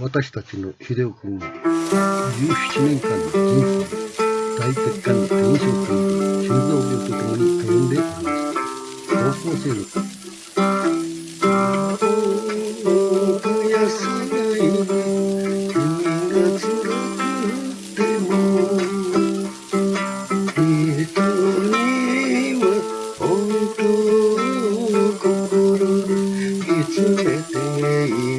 私たちの秀夫君は17年間の人生大血管の炎症と心臓病とともに歩んでいます高校生の頃いつけてい